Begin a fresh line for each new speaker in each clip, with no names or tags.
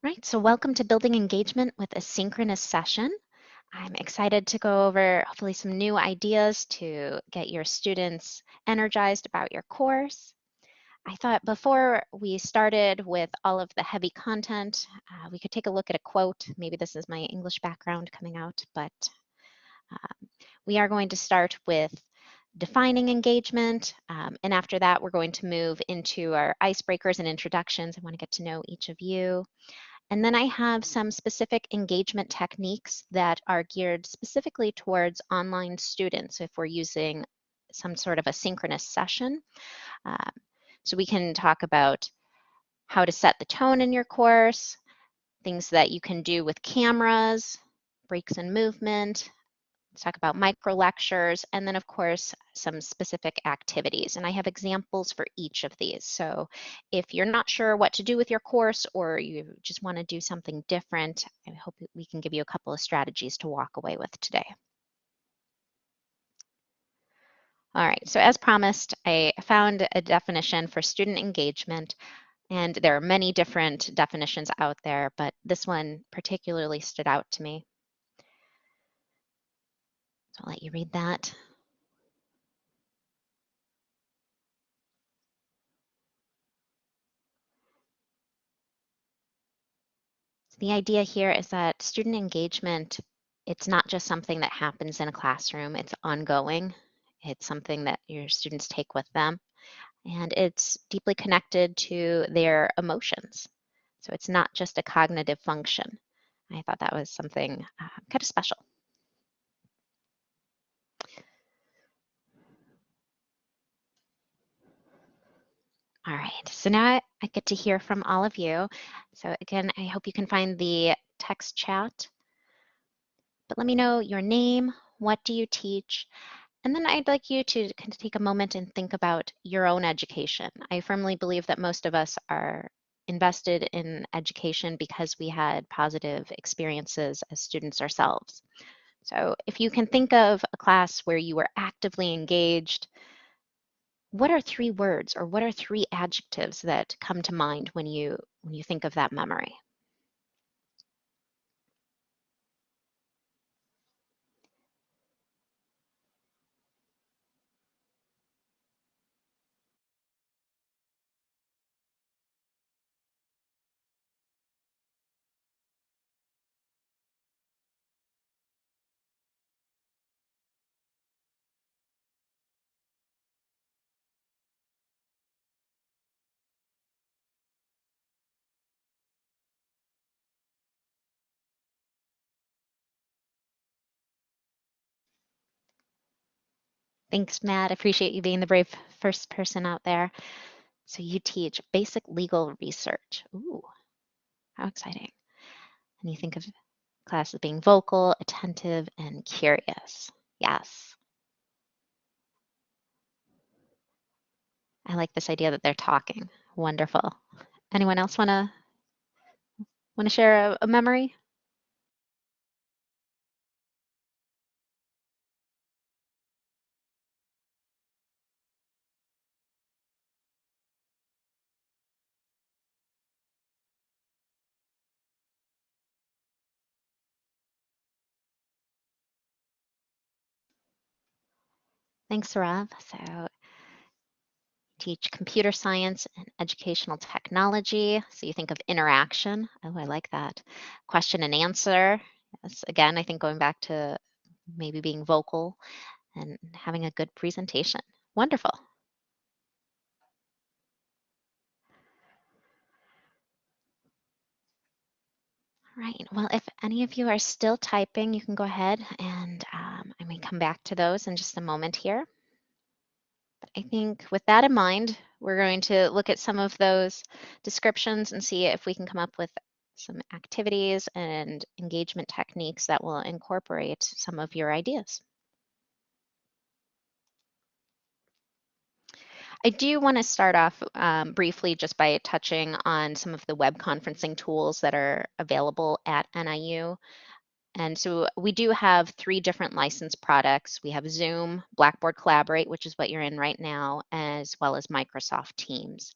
Right, so welcome to Building Engagement with a Synchronous Session. I'm excited to go over hopefully some new ideas to get your students energized about your course. I thought before we started with all of the heavy content, uh, we could take a look at a quote. Maybe this is my English background coming out, but um, we are going to start with defining engagement. Um, and after that, we're going to move into our icebreakers and introductions. I want to get to know each of you. And then I have some specific engagement techniques that are geared specifically towards online students if we're using some sort of a synchronous session. Um, so we can talk about how to set the tone in your course, things that you can do with cameras, breaks in movement, talk about micro lectures, and then of course, some specific activities. And I have examples for each of these. So if you're not sure what to do with your course or you just wanna do something different, I hope we can give you a couple of strategies to walk away with today. All right, so as promised, I found a definition for student engagement and there are many different definitions out there, but this one particularly stood out to me. I'll let you read that. The idea here is that student engagement, it's not just something that happens in a classroom, it's ongoing. It's something that your students take with them and it's deeply connected to their emotions. So it's not just a cognitive function. I thought that was something uh, kind of special. All right, so now I get to hear from all of you. So again, I hope you can find the text chat. But let me know your name, what do you teach, and then I'd like you to kind of take a moment and think about your own education. I firmly believe that most of us are invested in education because we had positive experiences as students ourselves. So if you can think of a class where you were actively engaged, what are three words or what are three adjectives that come to mind when you when you think of that memory? Thanks, Matt. Appreciate you being the brave first person out there. So you teach basic legal research. Ooh, how exciting. And you think of class as being vocal, attentive, and curious. Yes. I like this idea that they're talking. Wonderful. Anyone else want to want to share a, a memory? Thanks, Rav. So teach computer science and educational technology. So you think of interaction. Oh, I like that. Question and answer. Yes, again, I think going back to maybe being vocal and having a good presentation. Wonderful. Right. Well, if any of you are still typing, you can go ahead and um, I may come back to those in just a moment here. But I think with that in mind, we're going to look at some of those descriptions and see if we can come up with some activities and engagement techniques that will incorporate some of your ideas. I do want to start off um, briefly just by touching on some of the web conferencing tools that are available at NIU. And so we do have three different licensed products. We have Zoom, Blackboard Collaborate, which is what you're in right now, as well as Microsoft Teams.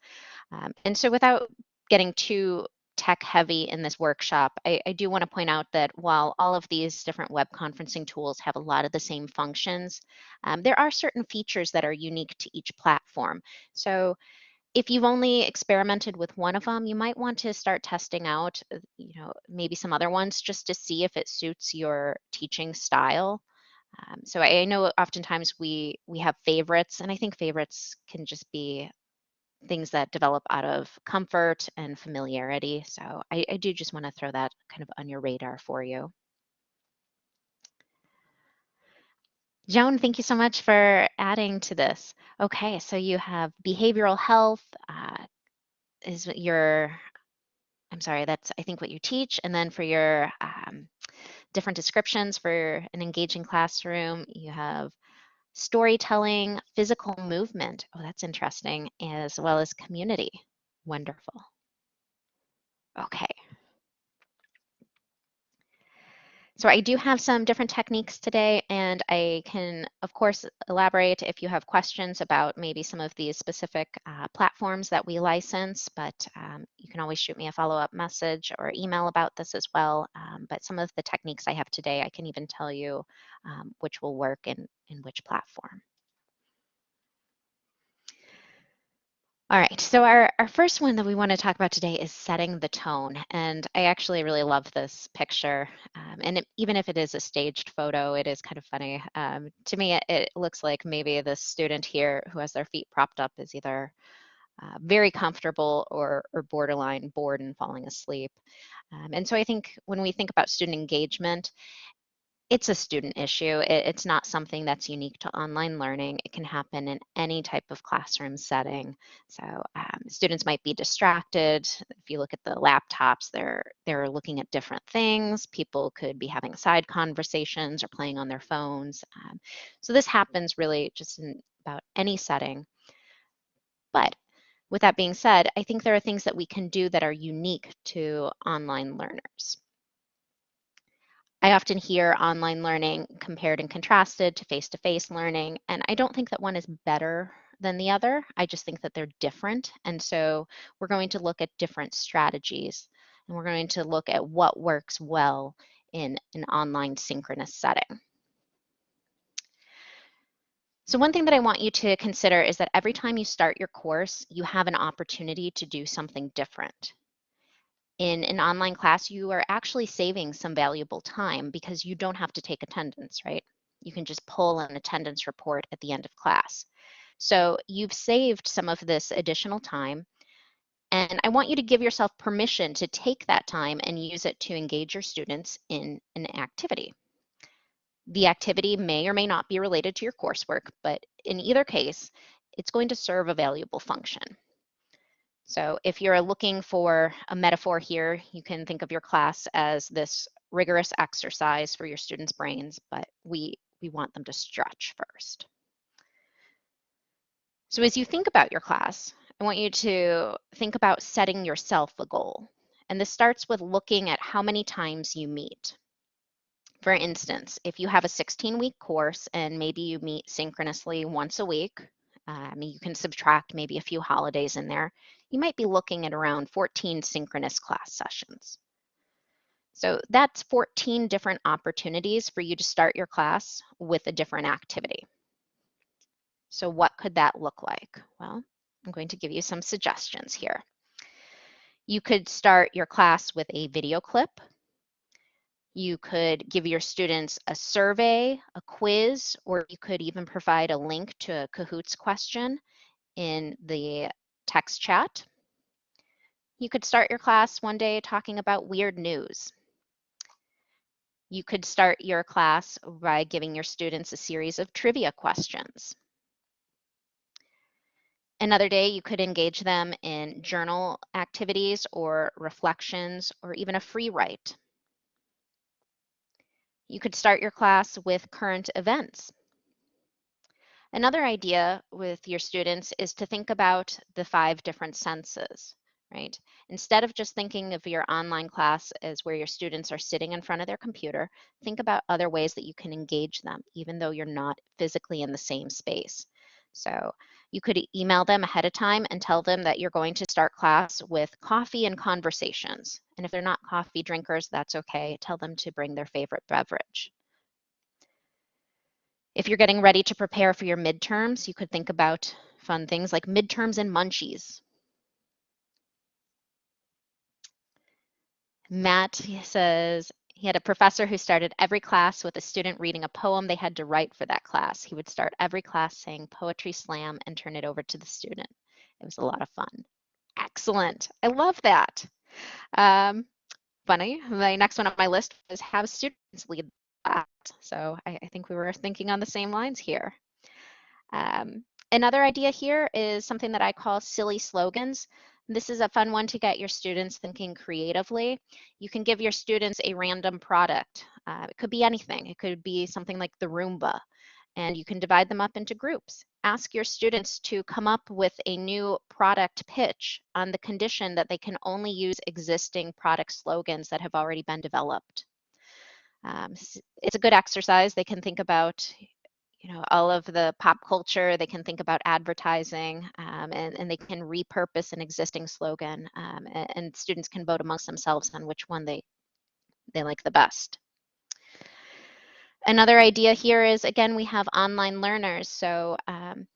Um, and so without getting too tech heavy in this workshop, I, I do want to point out that while all of these different web conferencing tools have a lot of the same functions, um, there are certain features that are unique to each platform. So if you've only experimented with one of them, you might want to start testing out, uh, you know, maybe some other ones just to see if it suits your teaching style. Um, so I know oftentimes we we have favorites, and I think favorites can just be things that develop out of comfort and familiarity. So I, I do just want to throw that kind of on your radar for you. Joan, thank you so much for adding to this. Okay, so you have behavioral health uh, is your, I'm sorry, that's I think what you teach. And then for your um, different descriptions for an engaging classroom, you have storytelling, physical movement. Oh, that's interesting, as well as community. Wonderful. Okay. So I do have some different techniques today, and I can, of course, elaborate if you have questions about maybe some of these specific uh, platforms that we license, but um, you can always shoot me a follow-up message or email about this as well. Um, but some of the techniques I have today, I can even tell you um, which will work in, in which platform. All right, so our, our first one that we want to talk about today is setting the tone. And I actually really love this picture. Um, and it, even if it is a staged photo, it is kind of funny. Um, to me, it, it, looks like maybe the student here who has their feet propped up is either uh, very comfortable or, or borderline bored and falling asleep. Um, and so I think when we think about student engagement, it's a student issue. It, it's not something that's unique to online learning. It can happen in any type of classroom setting. So um, students might be distracted. If you look at the laptops, they're they're looking at different things. People could be having side conversations or playing on their phones. Um, so this happens really just in about any setting. But with that being said, I think there are things that we can do that are unique to online learners. I often hear online learning compared and contrasted to face-to-face learning, and I don't think that one is better than the other. I just think that they're different. And so we're going to look at different strategies, and we're going to look at what works well in an online synchronous setting. So one thing that I want you to consider is that every time you start your course, you have an opportunity to do something different in an online class, you are actually saving some valuable time because you don't have to take attendance, right? You can just pull an attendance report at the end of class. So you've saved some of this additional time. And I want you to give yourself permission to take that time and use it to engage your students in an activity. The activity may or may not be related to your coursework, but in either case, it's going to serve a valuable function. So if you're looking for a metaphor here, you can think of your class as this rigorous exercise for your students' brains, but we, we want them to stretch first. So as you think about your class, I want you to think about setting yourself a goal. And this starts with looking at how many times you meet. For instance, if you have a 16 week course and maybe you meet synchronously once a week, uh, I mean, you can subtract maybe a few holidays in there. You might be looking at around 14 synchronous class sessions. So that's 14 different opportunities for you to start your class with a different activity. So what could that look like? Well, I'm going to give you some suggestions here. You could start your class with a video clip you could give your students a survey, a quiz, or you could even provide a link to a Kahoots question in the text chat. You could start your class one day talking about weird news. You could start your class by giving your students a series of trivia questions. Another day, you could engage them in journal activities or reflections or even a free write. You could start your class with current events. Another idea with your students is to think about the five different senses, right? Instead of just thinking of your online class as where your students are sitting in front of their computer, think about other ways that you can engage them, even though you're not physically in the same space. So You could email them ahead of time and tell them that you're going to start class with coffee and conversations. And if they're not coffee drinkers, that's okay. Tell them to bring their favorite beverage. If you're getting ready to prepare for your midterms, you could think about fun things like midterms and munchies. Matt says he had a professor who started every class with a student reading a poem they had to write for that class. He would start every class saying poetry slam and turn it over to the student. It was a lot of fun. Excellent. I love that. Um, funny. My next one on my list is have students lead that. So I, I think we were thinking on the same lines here. Um, another idea here is something that I call silly slogans. This is a fun one to get your students thinking creatively. You can give your students a random product. Uh, it could be anything. It could be something like the Roomba, and you can divide them up into groups. Ask your students to come up with a new product pitch on the condition that they can only use existing product slogans that have already been developed. Um, it's a good exercise. They can think about, you know, all of the pop culture. They can think about advertising, um, and, and they can repurpose an existing slogan. Um, and, and, students can vote amongst themselves on which one they they like the best. Another idea here is again we have online learners, so um,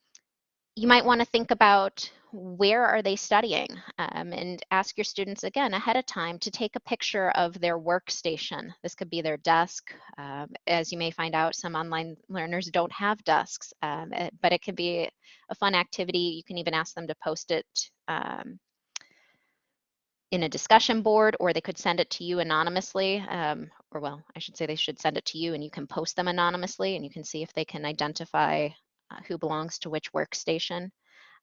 you might want to think about where are they studying um, and ask your students again ahead of time to take a picture of their workstation. This could be their desk. Um, as you may find out, some online learners don't have desks, um, it, but it can be a fun activity. You can even ask them to post it um, in a discussion board or they could send it to you anonymously um, or well i should say they should send it to you and you can post them anonymously and you can see if they can identify uh, who belongs to which workstation.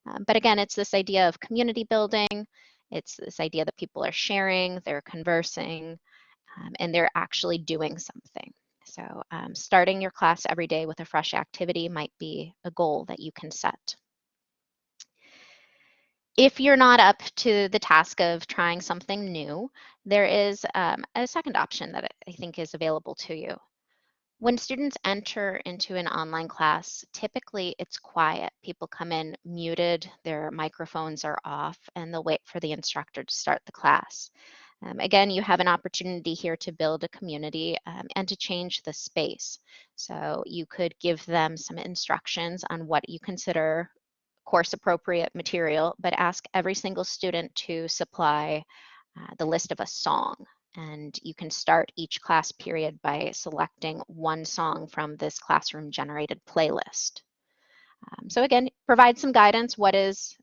Um, but again, it's this idea of community building. It's this idea that people are sharing, they're conversing, um, and they're actually doing something. So um, starting your class every day with a fresh activity might be a goal that you can set. If you're not up to the task of trying something new, there is um, a second option that I think is available to you. When students enter into an online class, typically it's quiet. People come in muted, their microphones are off, and they'll wait for the instructor to start the class. Um, again, you have an opportunity here to build a community um, and to change the space. So you could give them some instructions on what you consider course appropriate material, but ask every single student to supply uh, the list of a song and you can start each class period by selecting one song from this classroom generated playlist. Um, so again, provide some guidance. What is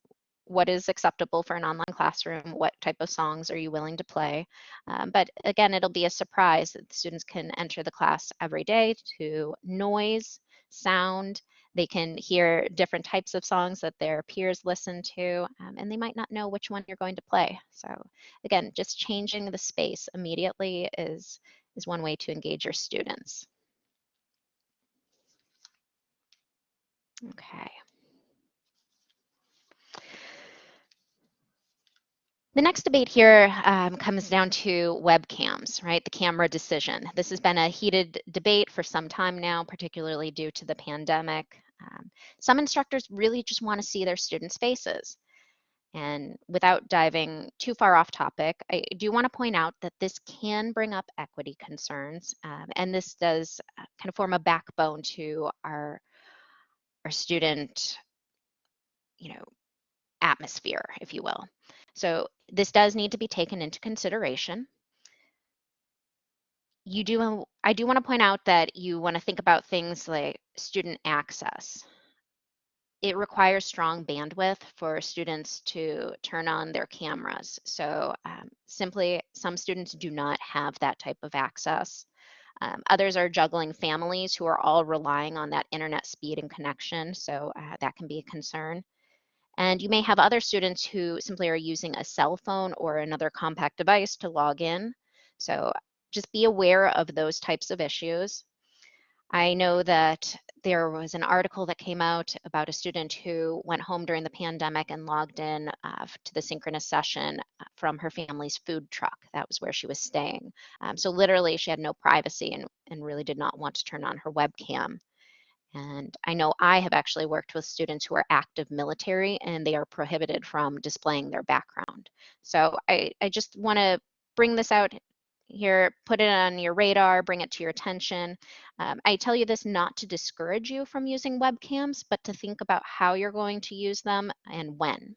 what is acceptable for an online classroom? What type of songs are you willing to play? Um, but again, it'll be a surprise that the students can enter the class every day to noise, sound, they can hear different types of songs that their peers listen to, um, and they might not know which one you're going to play. So again, just changing the space immediately is, is one way to engage your students. Okay. The next debate here um, comes down to webcams, right? The camera decision. This has been a heated debate for some time now, particularly due to the pandemic. Um, some instructors really just want to see their students' faces. And without diving too far off topic, I do want to point out that this can bring up equity concerns, um, and this does uh, kind of form a backbone to our our student, you know, atmosphere, if you will. So this does need to be taken into consideration. You do, I do want to point out that you want to think about things like student access. It requires strong bandwidth for students to turn on their cameras. So um, simply, some students do not have that type of access. Um, others are juggling families who are all relying on that internet speed and connection, so uh, that can be a concern. And you may have other students who simply are using a cell phone or another compact device to log in. So just be aware of those types of issues. I know that there was an article that came out about a student who went home during the pandemic and logged in uh, to the synchronous session uh, from her family's food truck. That was where she was staying. Um, so literally she had no privacy and, and really did not want to turn on her webcam. And I know I have actually worked with students who are active military and they are prohibited from displaying their background. So I, I just want to bring this out here, put it on your radar, bring it to your attention. Um, I tell you this not to discourage you from using webcams, but to think about how you're going to use them and when.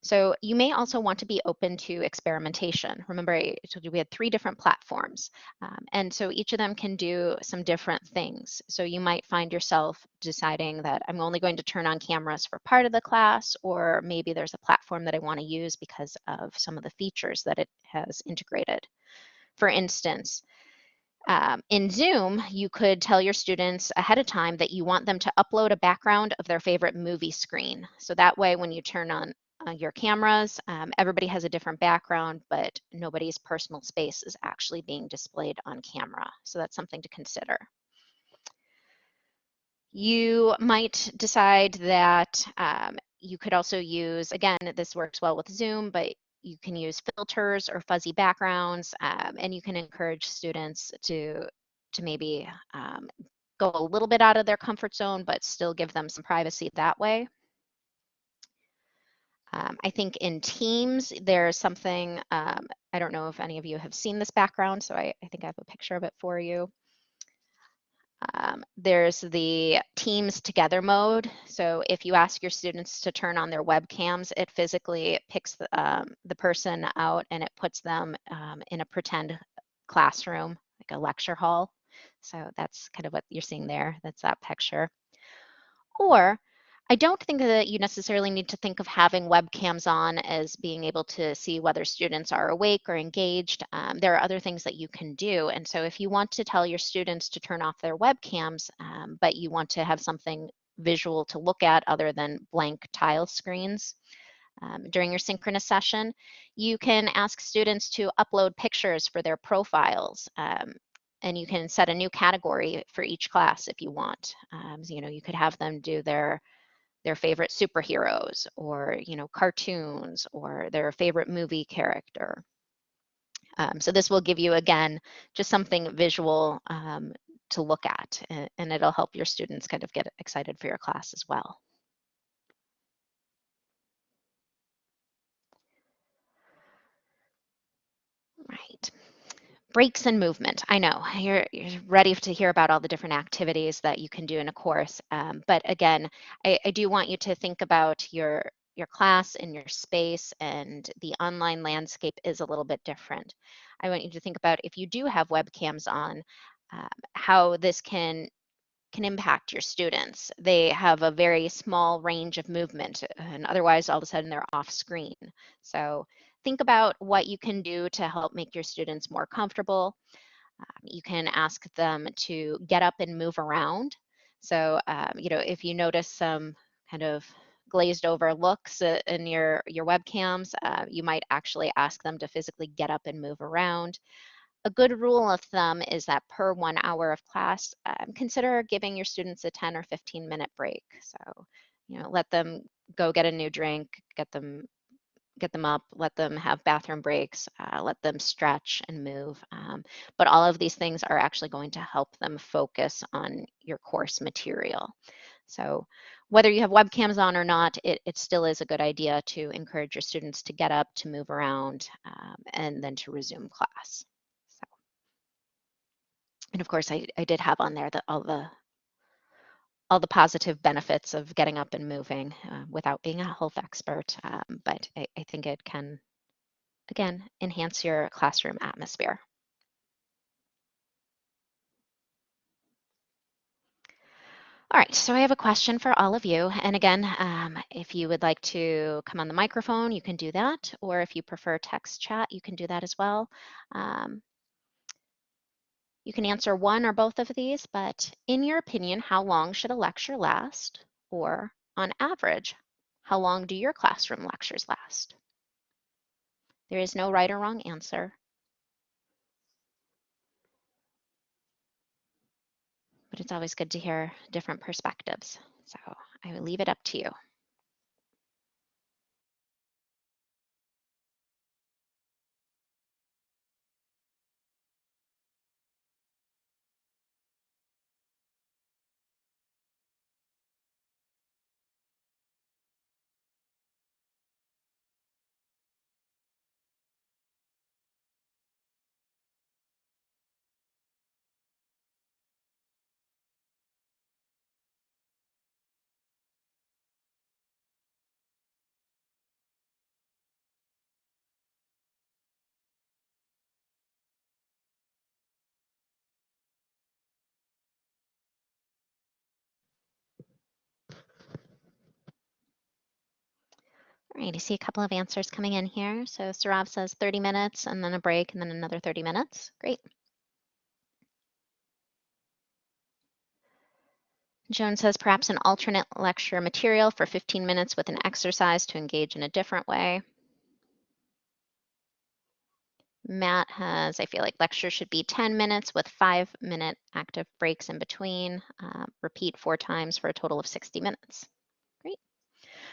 So you may also want to be open to experimentation. Remember, I told you we had three different platforms. Um, and so each of them can do some different things. So you might find yourself deciding that I'm only going to turn on cameras for part of the class, or maybe there's a platform that I want to use because of some of the features that it has integrated. For instance, um, in Zoom, you could tell your students ahead of time that you want them to upload a background of their favorite movie screen. So that way, when you turn on uh, your cameras. Um, everybody has a different background, but nobody's personal space is actually being displayed on camera. So that's something to consider. You might decide that um, you could also use, again, this works well with Zoom, but you can use filters or fuzzy backgrounds, um, and you can encourage students to, to maybe um, go a little bit out of their comfort zone, but still give them some privacy that way. Um, I think in Teams, there's something, um, I don't know if any of you have seen this background, so I, I think I have a picture of it for you. Um, there's the Teams Together mode. So if you ask your students to turn on their webcams, it physically picks the, um, the person out and it puts them um, in a pretend classroom, like a lecture hall. So that's kind of what you're seeing there. That's that picture. Or I don't think that you necessarily need to think of having webcams on as being able to see whether students are awake or engaged. Um, there are other things that you can do. And so if you want to tell your students to turn off their webcams, um, but you want to have something visual to look at other than blank tile screens, um, during your synchronous session, you can ask students to upload pictures for their profiles. Um, and you can set a new category for each class if you want. Um, you know, you could have them do their their favorite superheroes or you know cartoons or their favorite movie character. Um, so this will give you again just something visual um, to look at and, and it'll help your students kind of get excited for your class as well. Right breaks and movement. I know you're, you're, ready to hear about all the different activities that you can do in a course. Um, but again, I, I, do want you to think about your your class and your space and the online landscape is a little bit different. I want you to think about if you do have webcams on, um, how this can can impact your students. They have a very small range of movement and otherwise all of a sudden they're off screen. So think about what you can do to help make your students more comfortable. Um, you can ask them to get up and move around. So, um, you know, if you notice some kind of glazed over looks uh, in your, your webcams, uh, you might actually ask them to physically get up and move around. A good rule of thumb is that per one hour of class, um, consider giving your students a 10 or 15 minute break. So, you know, let them go get a new drink, get them get them up, let them have bathroom breaks, uh, let them stretch and move. Um, but all of these things are actually going to help them focus on your course material. So whether you have webcams on or not, it, it still is a good idea to encourage your students to get up, to move around, um, and then to resume class. So, and of course, I, I did have on there that all the all the positive benefits of getting up and moving uh, without being a health expert, um, but I, I think it can, again, enhance your classroom atmosphere. All right, so I have a question for all of you. And again, um, if you would like to come on the microphone, you can do that. Or if you prefer text chat, you can do that as well. Um, you can answer one or both of these, but in your opinion, how long should a lecture last? Or on average, how long do your classroom lectures last? There is no right or wrong answer. But it's always good to hear different perspectives. So I will leave it up to you. All right, I see a couple of answers coming in here. So Sarav says 30 minutes and then a break and then another 30 minutes. Great. Joan says perhaps an alternate lecture material for 15 minutes with an exercise to engage in a different way. Matt has, I feel like lecture should be 10 minutes with five minute active breaks in between. Uh, repeat four times for a total of 60 minutes.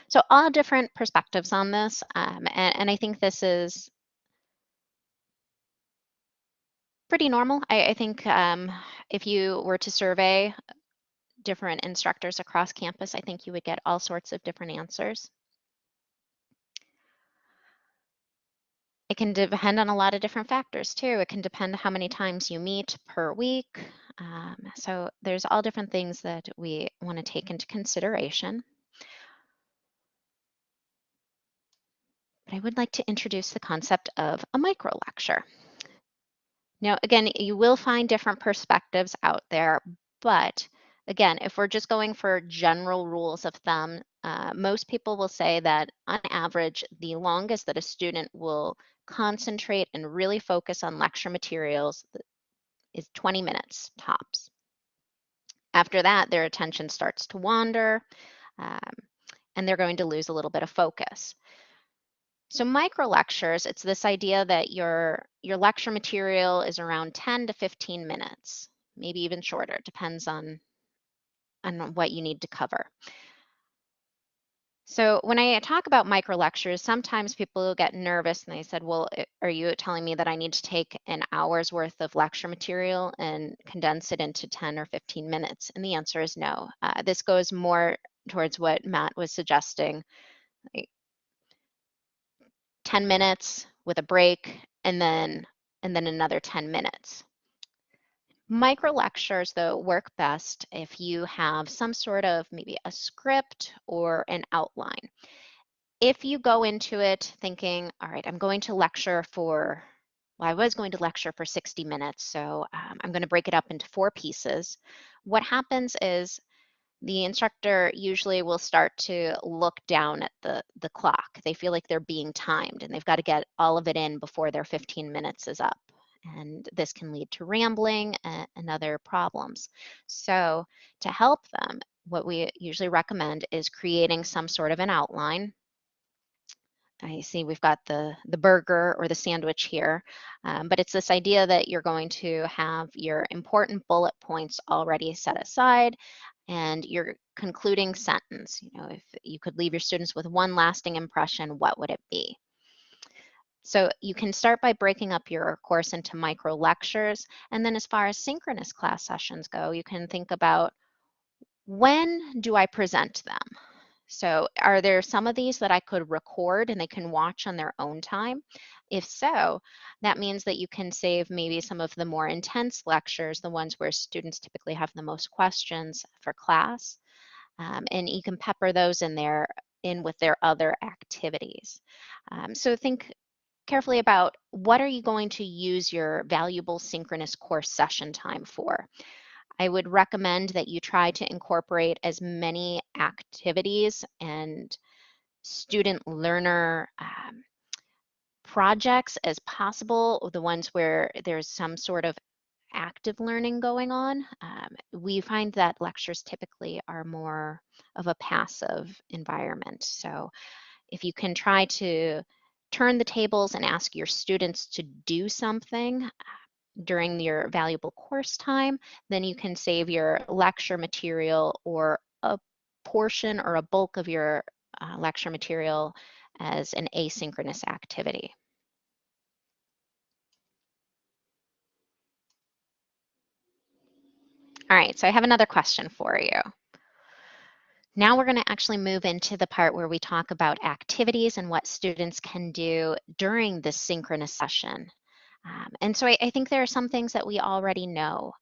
So all different perspectives on this. Um, and, and, I think this is pretty normal. I, I think um, if you were to survey different instructors across campus, I think you would get all sorts of different answers. It can depend on a lot of different factors too. It can depend how many times you meet per week. Um, so there's all different things that we want to take into consideration. But I would like to introduce the concept of a micro lecture. Now, again, you will find different perspectives out there, but again, if we're just going for general rules of thumb, uh, most people will say that on average, the longest that a student will concentrate and really focus on lecture materials is 20 minutes tops. After that, their attention starts to wander um, and they're going to lose a little bit of focus. So micro lectures, it's this idea that your, your lecture material is around 10 to 15 minutes, maybe even shorter, depends on, on what you need to cover. So when I talk about micro lectures, sometimes people get nervous and they said, well, are you telling me that I need to take an hour's worth of lecture material and condense it into 10 or 15 minutes? And the answer is no. Uh, this goes more towards what Matt was suggesting, 10 minutes with a break and then and then another 10 minutes. Micro lectures, though, work best if you have some sort of maybe a script or an outline. If you go into it thinking, all right, I'm going to lecture for, well, I was going to lecture for 60 minutes, so um, I'm going to break it up into four pieces. What happens is the instructor usually will start to look down at the, the clock. They feel like they're being timed and they've got to get all of it in before their 15 minutes is up and this can lead to rambling and, other problems. So to help them, what we usually recommend is creating some sort of an outline. I see we've got the, the burger or the sandwich here, um, but it's this idea that you're going to have your important bullet points already set aside and your concluding sentence. You know, if you could leave your students with one lasting impression, what would it be? So you can start by breaking up your course into micro lectures. And then as far as synchronous class sessions go, you can think about when do I present them? So are there some of these that I could record and they can watch on their own time? If so, that means that you can save maybe some of the more intense lectures, the ones where students typically have the most questions for class. Um, and you can pepper those in there in with their other activities. Um, so think carefully about what are you going to use your valuable synchronous course session time for. I would recommend that you try to incorporate as many activities and student learner um, projects as possible, the ones where there's some sort of active learning going on. Um, we find that lectures typically are more of a passive environment. So if you can try to turn the tables and ask your students to do something during your valuable course time, then you can save your lecture material or a portion or a bulk of your uh, lecture material as an asynchronous activity. All right, so I have another question for you. Now we're going to actually move into the part where we talk about activities and what students can do during this synchronous session. Um, and so I, I think there are some things that we already know.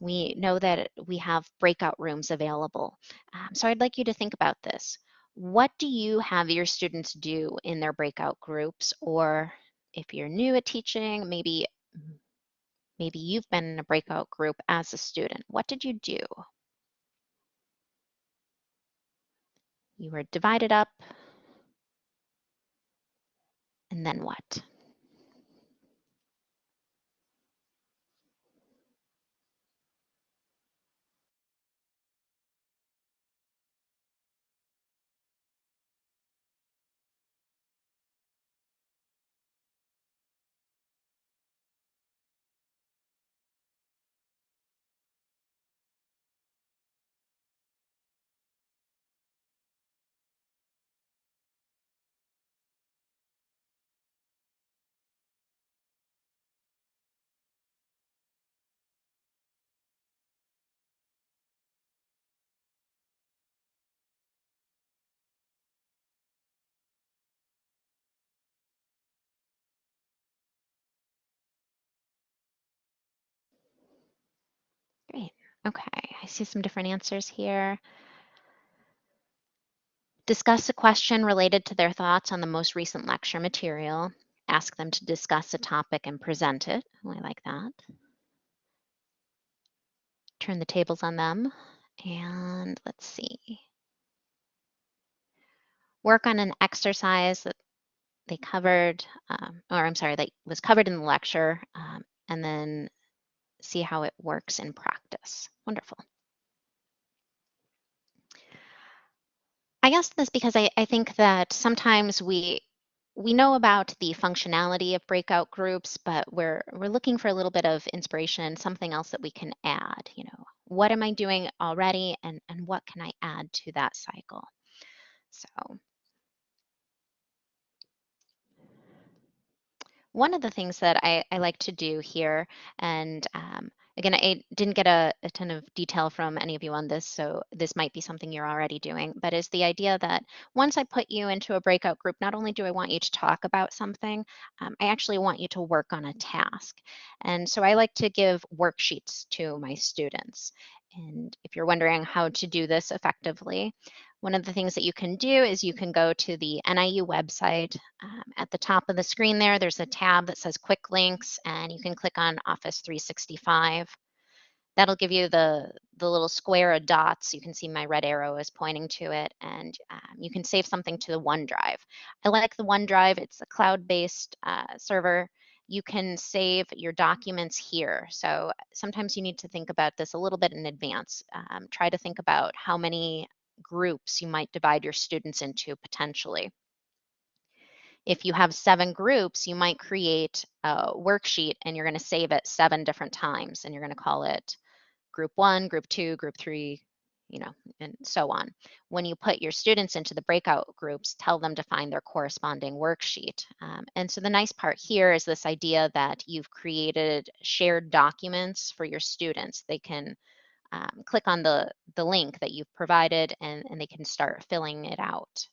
We know that we have breakout rooms available. Um, so I'd like you to think about this. What do you have your students do in their breakout groups? Or if you're new at teaching, maybe, maybe you've been in a breakout group as a student. What did you do? You were divided up And then what? Okay, I see some different answers here. Discuss a question related to their thoughts on the most recent lecture material. Ask them to discuss a topic and present it. Oh, I like that. Turn the tables on them. And let's see. Work on an exercise that they covered, um, or I'm sorry, that was covered in the lecture, um, and then see how it works in practice. Wonderful. I asked this because I, I think that sometimes we we know about the functionality of breakout groups, but we're we're looking for a little bit of inspiration, something else that we can add. You know, what am I doing already, and and what can I add to that cycle? So one of the things that I, I like to do here, and um, again, I didn't get a, a, ton of detail from any of you on this, so this might be something you're already doing, but is the idea that once I put you into a breakout group, not only do I want you to talk about something, um, I actually want you to work on a task. And so I like to give worksheets to my students. And if you're wondering how to do this effectively, one of the things that you can do is you can go to the NIU website. Um, at the top of the screen there, there's a tab that says Quick Links, and you can click on Office 365. That'll give you the, the little square of dots. You can see my red arrow is pointing to it, and um, you can save something to the OneDrive. I like the OneDrive. It's a cloud-based uh, server you can save your documents here. So sometimes you need to think about this a little bit in advance. Um, try to think about how many groups you might divide your students into potentially. If you have seven groups, you might create a worksheet and you're going to save it seven different times and you're going to call it group one, group two, group three, you know, and so on. When you put your students into the breakout groups, tell them to find their corresponding worksheet. Um, and so the nice part here is this idea that you've created shared documents for your students. They can um, click on the, the link that you've provided and, and they can start filling it out.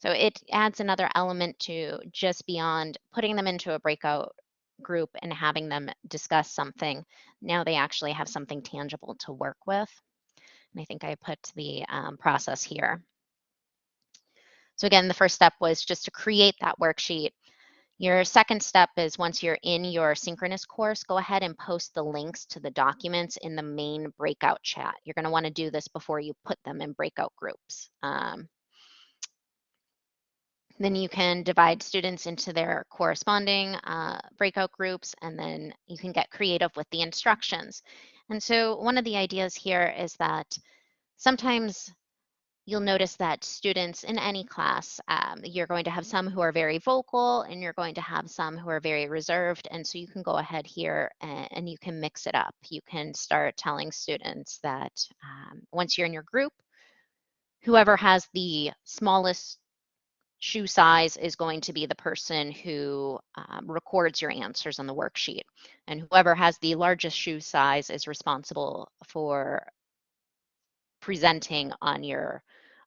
So it adds another element to just beyond putting them into a breakout group and having them discuss something. Now they actually have something tangible to work with. And I think I put the um, process here. So again, the first step was just to create that worksheet your second step is once you're in your synchronous course, go ahead and post the links to the documents in the main breakout chat. You're going to want to do this before you put them in breakout groups. Um, then you can divide students into their corresponding uh, breakout groups, and then you can get creative with the instructions. And so one of the ideas here is that sometimes you'll notice that students in any class, um, you're going to have some who are very vocal and you're going to have some who are very reserved. And so you can go ahead here and, and you can mix it up. You can start telling students that um, once you're in your group, whoever has the smallest shoe size is going to be the person who um, records your answers on the worksheet. And whoever has the largest shoe size is responsible for presenting on your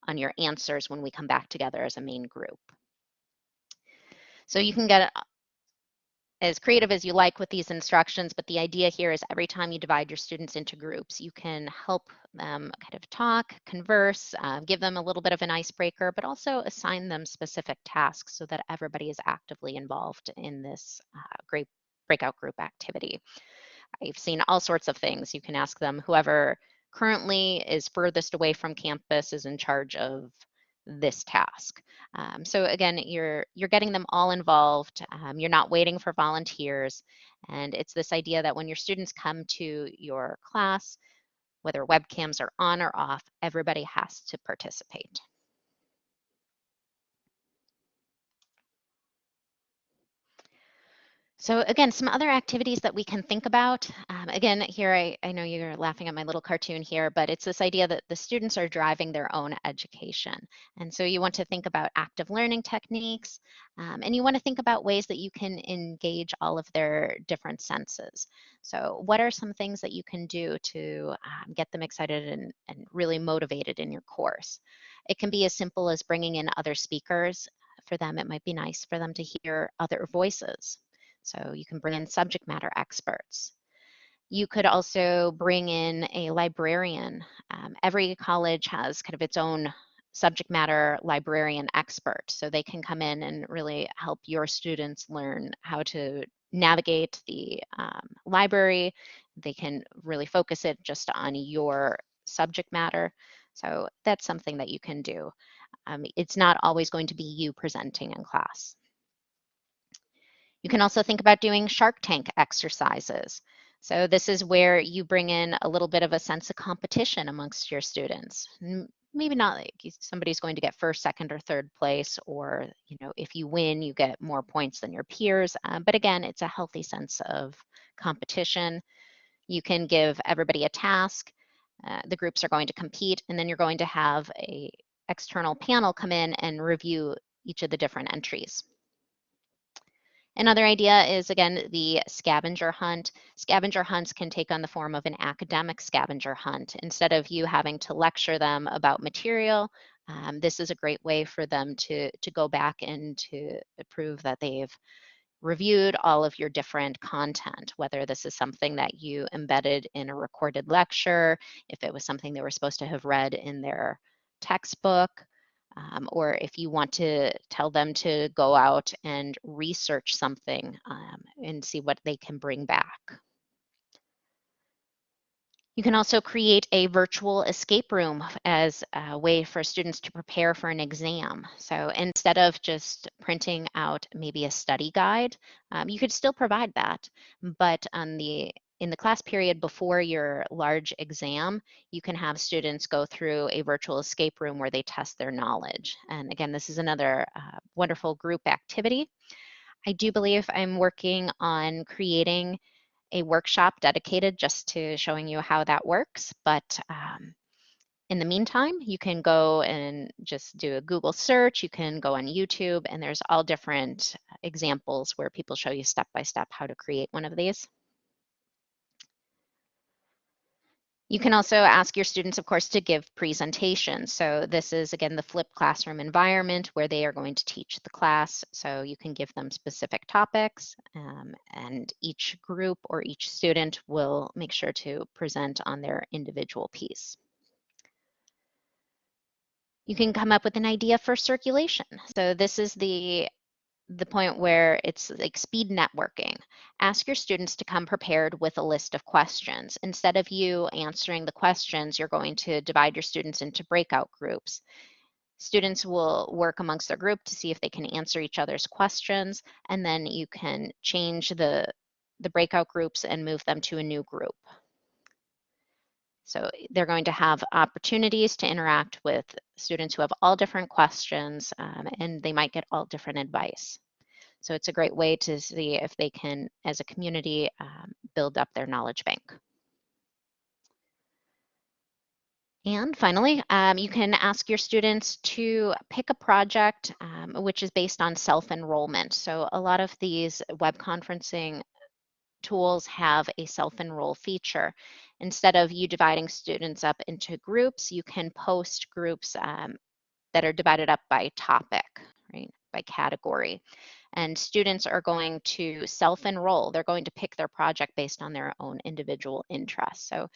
on your answers when we come back together as a main group. So you can get uh, as creative as you like with these instructions, but the idea here is every time you divide your students into groups, you can help them kind of talk, converse, uh, give them a little bit of an icebreaker, but also assign them specific tasks so that everybody is actively involved in this uh, great breakout group activity. I've seen all sorts of things. You can ask them, whoever currently is furthest away from campus is in charge of this task. Um, so again, you're you're getting them all involved. Um, you're not waiting for volunteers, and it's this idea that when your students come to your class, whether webcams are on or off, everybody has to participate. So again, some other activities that we can think about. Um, again, here I, I know you're laughing at my little cartoon here, but it's this idea that the students are driving their own education. And so you want to think about active learning techniques, um, and you want to think about ways that you can engage all of their different senses. So what are some things that you can do to um, get them excited and, and really motivated in your course? It can be as simple as bringing in other speakers. For them, it might be nice for them to hear other voices. So you can bring in subject matter experts. You could also bring in a librarian. Um, every college has kind of its own subject matter librarian expert. So they can come in and really help your students learn how to navigate the um, library. They can really focus it just on your subject matter. So that's something that you can do. Um, it's not always going to be you presenting in class. You can also think about doing Shark Tank exercises. So this is where you bring in a little bit of a sense of competition amongst your students. Maybe not like somebody's going to get first, second, or third place, or you know, if you win, you get more points than your peers. Um, but again, it's a healthy sense of competition. You can give everybody a task. Uh, the groups are going to compete, and then you're going to have a external panel come in and review each of the different entries. Another idea is, again, the scavenger hunt. Scavenger hunts can take on the form of an academic scavenger hunt. Instead of you having to lecture them about material, um, this is a great way for them to, to go back and to prove that they've reviewed all of your different content, whether this is something that you embedded in a recorded lecture, if it was something they were supposed to have read in their textbook, um, or if you want to tell them to go out and research something um, and see what they can bring back. You can also create a virtual escape room as a way for students to prepare for an exam. So instead of just printing out maybe a study guide, um, you could still provide that, but on the in the class period before your large exam, you can have students go through a virtual escape room where they test their knowledge. And again, this is another uh, wonderful group activity. I do believe I'm working on creating a workshop dedicated just to showing you how that works. But um, in the meantime, you can go and just do a Google search. You can go on YouTube, and there's all different examples where people show you step by step how to create one of these. You can also ask your students, of course, to give presentations. So this is, again, the flipped classroom environment where they are going to teach the class. So you can give them specific topics um, and each group or each student will make sure to present on their individual piece. You can come up with an idea for circulation. So this is the the point where it's like speed networking. Ask your students to come prepared with a list of questions. Instead of you answering the questions, you're going to divide your students into breakout groups. Students will work amongst their group to see if they can answer each other's questions, and then you can change the, the breakout groups and move them to a new group. So they're going to have opportunities to interact with students who have all different questions um, and they might get all different advice. So it's a great way to see if they can, as a community, um, build up their knowledge bank. And finally, um, you can ask your students to pick a project um, which is based on self-enrollment. So a lot of these web conferencing tools have a self-enroll feature. Instead of you dividing students up into groups, you can post groups um, that are divided up by topic, right, by category. And students are going to self-enroll. They're going to pick their project based on their own individual interests. So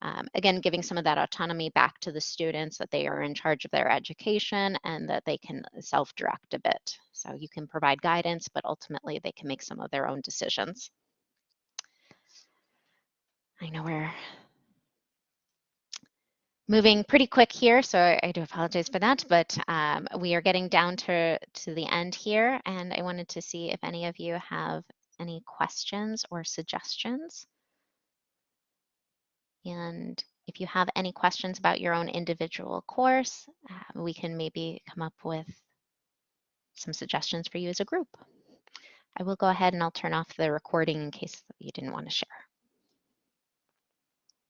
um, again, giving some of that autonomy back to the students that they are in charge of their education and that they can self-direct a bit. So you can provide guidance, but ultimately they can make some of their own decisions. I know we're moving pretty quick here, so I, do apologize for that, but um, we are getting down to, to the end here, and I wanted to see if any of you have any questions or suggestions. And if you have any questions about your own individual course, uh, we can maybe come up with some suggestions for you as a group. I will go ahead and I'll turn off the recording in case you didn't want to share.